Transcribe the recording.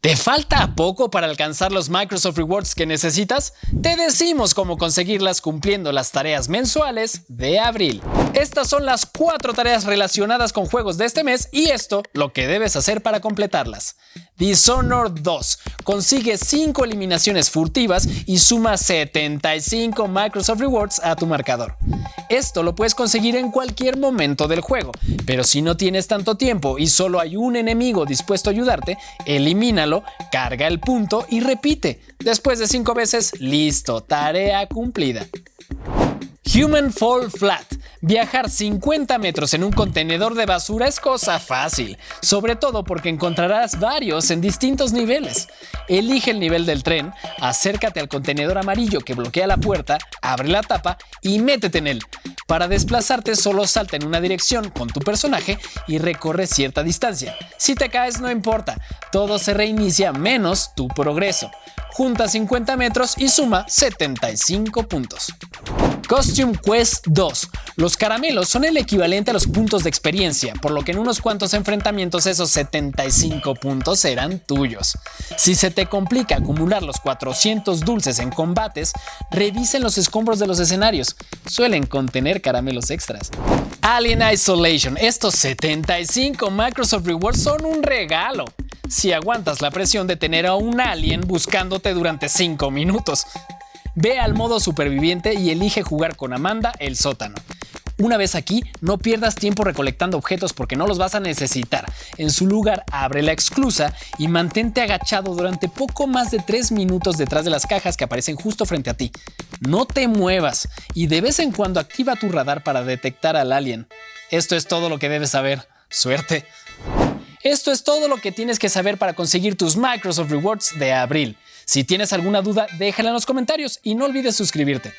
¿Te falta poco para alcanzar los Microsoft Rewards que necesitas? Te decimos cómo conseguirlas cumpliendo las tareas mensuales de abril. Estas son las cuatro tareas relacionadas con juegos de este mes y esto lo que debes hacer para completarlas. Dishonored 2 consigue 5 eliminaciones furtivas y suma 75 Microsoft Rewards a tu marcador. Esto lo puedes conseguir en cualquier momento del juego, pero si no tienes tanto tiempo y solo hay un enemigo dispuesto a ayudarte, elimínalo, carga el punto y repite. Después de 5 veces, listo, tarea cumplida. Human Fall Flat. Viajar 50 metros en un contenedor de basura es cosa fácil, sobre todo porque encontrarás varios en distintos niveles. Elige el nivel del tren, acércate al contenedor amarillo que bloquea la puerta, abre la tapa y métete en él. Para desplazarte solo salta en una dirección con tu personaje y recorre cierta distancia. Si te caes no importa, todo se reinicia menos tu progreso. Junta 50 metros y suma 75 puntos. Costume Quest 2. Los caramelos son el equivalente a los puntos de experiencia, por lo que en unos cuantos enfrentamientos esos 75 puntos serán tuyos. Si se te complica acumular los 400 dulces en combates, revisen los escombros de los escenarios, suelen contener caramelos extras. Alien Isolation, estos 75 Microsoft Rewards son un regalo si aguantas la presión de tener a un alien buscándote durante 5 minutos. Ve al modo superviviente y elige jugar con Amanda el sótano. Una vez aquí, no pierdas tiempo recolectando objetos porque no los vas a necesitar. En su lugar, abre la exclusa y mantente agachado durante poco más de 3 minutos detrás de las cajas que aparecen justo frente a ti. No te muevas y de vez en cuando activa tu radar para detectar al alien. Esto es todo lo que debes saber. Suerte. Esto es todo lo que tienes que saber para conseguir tus Microsoft Rewards de abril. Si tienes alguna duda, déjala en los comentarios y no olvides suscribirte.